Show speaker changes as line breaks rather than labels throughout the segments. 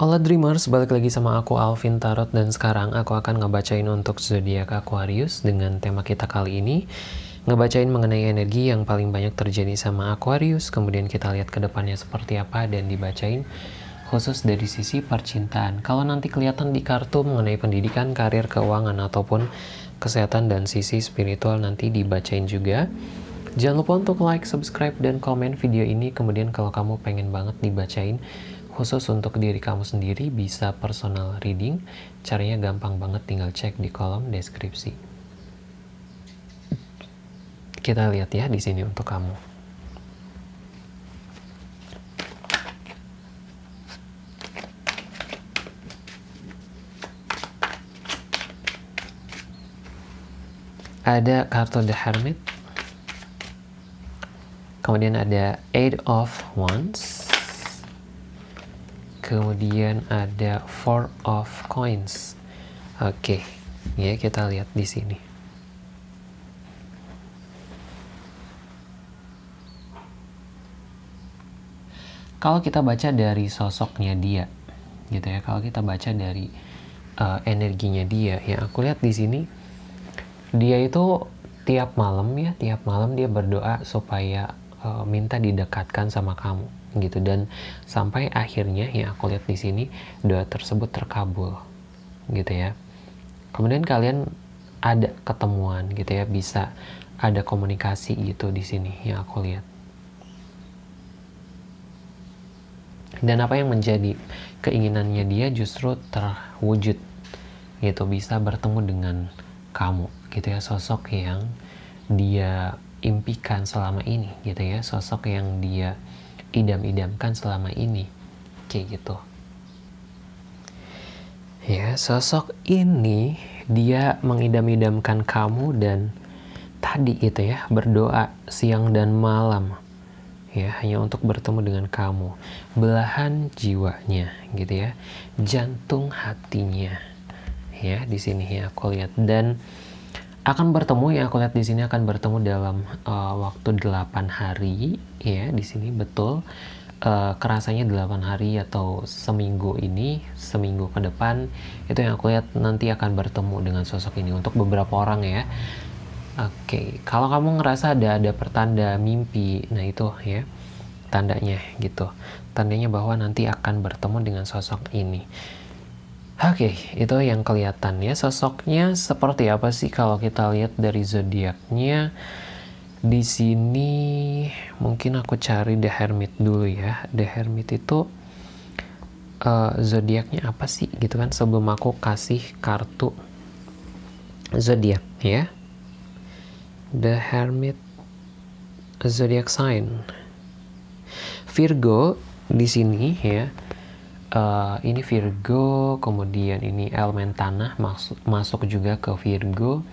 Hola Dreamers, balik lagi sama aku Alvin Tarot dan sekarang aku akan ngebacain untuk zodiak Aquarius dengan tema kita kali ini. Ngebacain mengenai energi yang paling banyak terjadi sama Aquarius kemudian kita lihat ke depannya seperti apa dan dibacain khusus dari sisi percintaan. Kalau nanti kelihatan di kartu mengenai pendidikan, karir, keuangan ataupun kesehatan dan sisi spiritual nanti dibacain juga. Jangan lupa untuk like, subscribe, dan komen video ini. Kemudian kalau kamu pengen banget dibacain khusus untuk diri kamu sendiri bisa personal reading. Caranya gampang banget tinggal cek di kolom deskripsi. Kita lihat ya di sini untuk kamu. Ada kartu The Hermit. Kemudian ada Eight of Wands kemudian ada four of coins oke okay. ya kita lihat di sini kalau kita baca dari sosoknya dia gitu ya kalau kita baca dari uh, energinya dia ya aku lihat di sini dia itu tiap malam ya tiap malam dia berdoa supaya uh, minta didekatkan sama kamu gitu. Dan sampai akhirnya ya aku lihat di sini doa tersebut terkabul gitu ya. Kemudian kalian ada ketemuan gitu ya bisa ada komunikasi gitu di sini yang aku lihat. Dan apa yang menjadi keinginannya dia justru terwujud gitu. Bisa bertemu dengan kamu gitu ya. Sosok yang dia impikan selama ini gitu ya. Sosok yang dia idam-idamkan selama ini. Kayak gitu. Ya sosok ini dia mengidam-idamkan kamu dan tadi gitu ya berdoa siang dan malam. Ya hanya untuk bertemu dengan kamu. Belahan jiwanya gitu ya. Jantung hatinya. Ya di sini ya aku lihat. Dan akan bertemu ya aku lihat di sini akan bertemu dalam uh, waktu 8 hari. Ya di sini betul. Uh, kerasanya 8 hari atau seminggu ini seminggu ke depan itu yang aku lihat nanti akan bertemu dengan sosok ini untuk beberapa orang ya. Oke okay. kalau kamu ngerasa ada ada pertanda mimpi nah itu ya tandanya gitu. Tandanya bahwa nanti akan bertemu dengan sosok ini Oke, okay, itu yang kelihatan ya. Sosoknya seperti apa sih kalau kita lihat dari zodiaknya? Di sini mungkin aku cari The Hermit dulu ya. The Hermit itu uh, zodiaknya apa sih gitu kan sebelum aku kasih kartu zodiak ya. The Hermit zodiak sign. Virgo di sini ya uh, ini Virgo kemudian ini elemen tanah masuk masuk juga ke Virgo.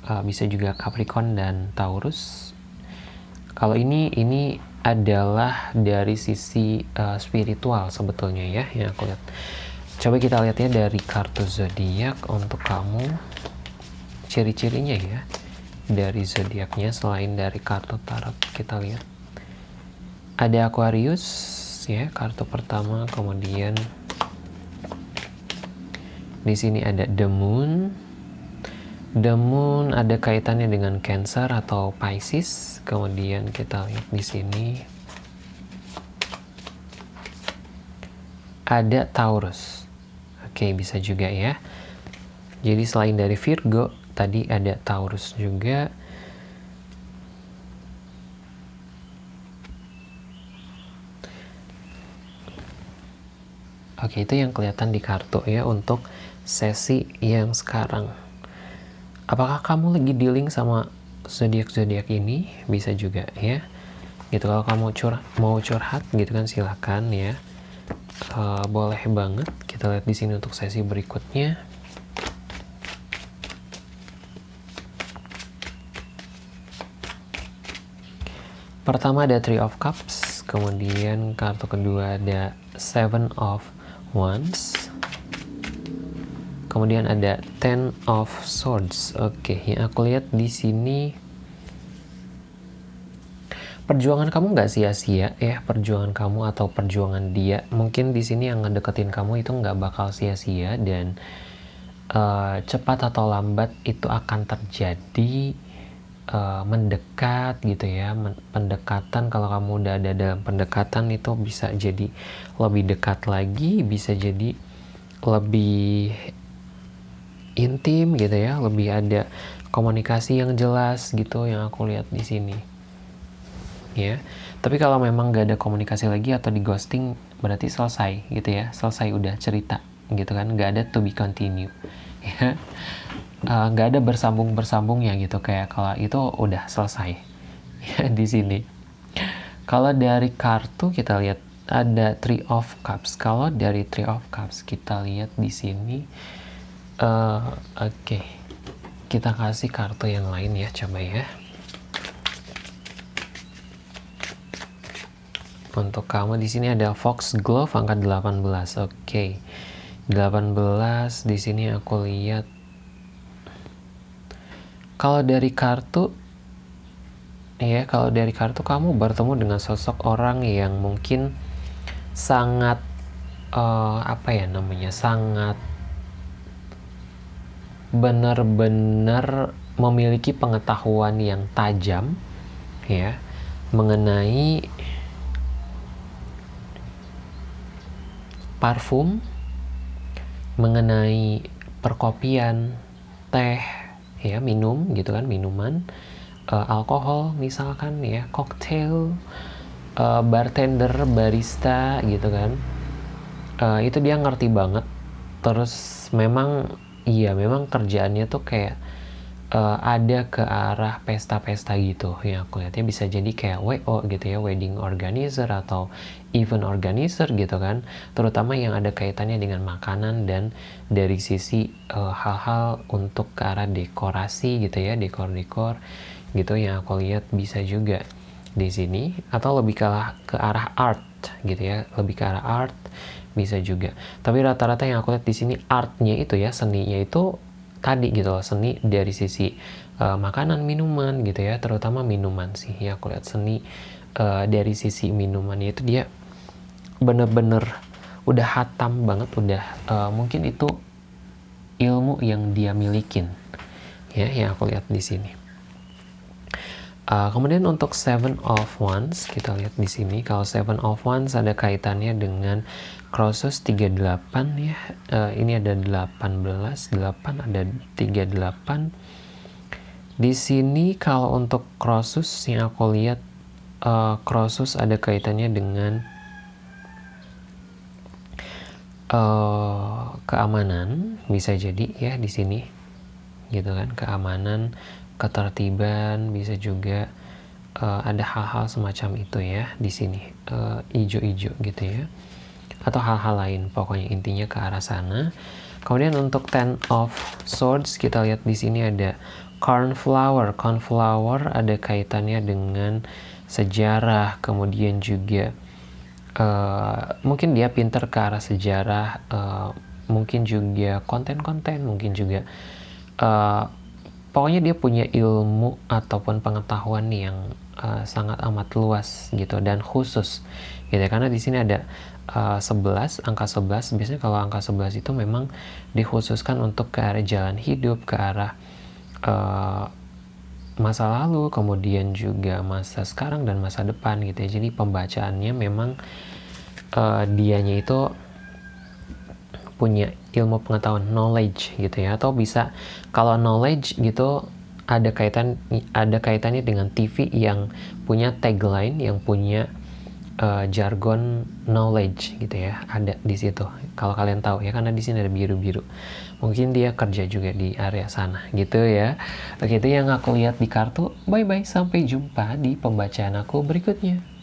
Uh, bisa juga Capricorn dan Taurus. Kalau ini ini adalah dari sisi uh, spiritual sebetulnya ya yang aku lihat. Coba kita lihat ya dari kartu zodiak untuk kamu. Ciri-cirinya ya dari zodiaknya selain dari kartu tarot kita lihat. Ada Aquarius ya kartu pertama kemudian di sini ada the moon. The moon ada kaitannya dengan cancer atau pisces. Kemudian kita lihat di sini ada taurus. Oke bisa juga ya. Jadi selain dari virgo tadi ada taurus juga Oke, itu yang kelihatan di kartu ya untuk sesi yang sekarang. Apakah kamu lagi dealing sama zodiak-zodiak ini? Bisa juga ya. Gitu kalau kamu cur mau curhat gitu kan silakan ya. Uh, boleh banget. Kita lihat di sini untuk sesi berikutnya. Pertama ada Three of Cups, kemudian kartu kedua ada Seven of once. Kemudian ada ten of swords. Oke okay, yang aku lihat di sini perjuangan kamu nggak sia-sia ya? Perjuangan kamu atau perjuangan dia? Mungkin di sini yang ngedeketin kamu itu nggak bakal sia-sia dan uh, cepat atau lambat itu akan terjadi uh, mendekat gitu ya pendekatan. Kalau kamu udah ada dalam pendekatan itu bisa jadi lebih dekat lagi bisa jadi lebih intim gitu ya lebih ada komunikasi yang jelas gitu yang aku lihat di sini. Ya tapi kalau memang gak ada komunikasi lagi atau di ghosting berarti selesai gitu ya selesai udah cerita gitu kan gak ada to be continue. Ya uh, gak ada bersambung bersambung ya gitu kayak kalau itu udah selesai di sini kalau dari kartu kita lihat ada three of cups kalau dari three of cups kita lihat di sini uh, oke okay. kita kasih kartu yang lain ya coba ya Untuk kamu di sini ada Fox Glove angka 18. Oke. Okay. 18 di sini aku lihat kalau dari kartu ya kalau dari kartu kamu bertemu dengan sosok orang yang mungkin sangat uh, apa ya namanya sangat benar-benar memiliki pengetahuan yang tajam ya mengenai parfum, mengenai perkopian, teh, ya minum gitu kan minuman, uh, alkohol misalkan ya, cocktail, uh, bartender, barista gitu kan, uh, itu dia ngerti banget. Terus memang iya memang kerjaannya tuh kayak uh, ada ke arah pesta-pesta gitu ya aku lihatnya bisa jadi kayak WO gitu ya wedding organizer atau event organizer gitu kan. Terutama yang ada kaitannya dengan makanan dan dari sisi eh, hal-hal uh, untuk ke arah dekorasi gitu ya dekor-dekor gitu yang aku lihat bisa juga di sini. Atau lebih ke ke arah art gitu ya lebih ke arah art bisa juga. Tapi rata-rata yang aku lihat di sini artnya itu ya seninya itu tadi gitu loh seni dari sisi uh, makanan minuman gitu ya terutama minuman sih. Ya aku lihat seni uh, dari sisi minuman itu dia bener-bener udah hatam banget udah uh, mungkin itu ilmu yang dia milikin. Ya yang aku lihat di sini uh, kemudian untuk seven of wands kita lihat di sini kalau seven of wands ada kaitannya dengan Crossus 38 ya. Uh, ini ada 18 8 ada 38 di sini kalau untuk Crossus yang aku lihat uh, Crossus ada kaitannya dengan uh, keamanan bisa jadi ya di sini gitu kan keamanan ketertiban bisa juga uh, ada hal-hal semacam itu ya di sini ijo-ijo uh, gitu ya. Atau hal-hal lain pokoknya intinya ke arah sana. Kemudian untuk ten of swords kita lihat di sini ada cornflower. Cornflower ada kaitannya dengan sejarah kemudian juga uh, mungkin dia pinter ke arah sejarah uh, mungkin juga konten-konten mungkin juga uh, pokoknya dia punya ilmu ataupun pengetahuan yang uh, sangat amat luas gitu dan khusus gitu karena di sini ada uh, 11 angka 11 biasanya kalau angka 11 itu memang dikhususkan untuk ke arah jalan hidup ke arah uh, masa lalu kemudian juga masa sekarang dan masa depan gitu ya. Jadi pembacaannya memang uh, dianya itu punya ilmu pengetahuan knowledge gitu ya atau bisa kalau knowledge gitu ada kaitan ada kaitannya dengan TV yang punya tagline yang punya uh, jargon knowledge gitu ya ada di situ. Kalau kalian tahu ya karena di sini ada biru-biru. Mungkin dia kerja juga di area sana gitu ya. Oke yang aku lihat di kartu. Bye bye sampai jumpa di pembacaan aku berikutnya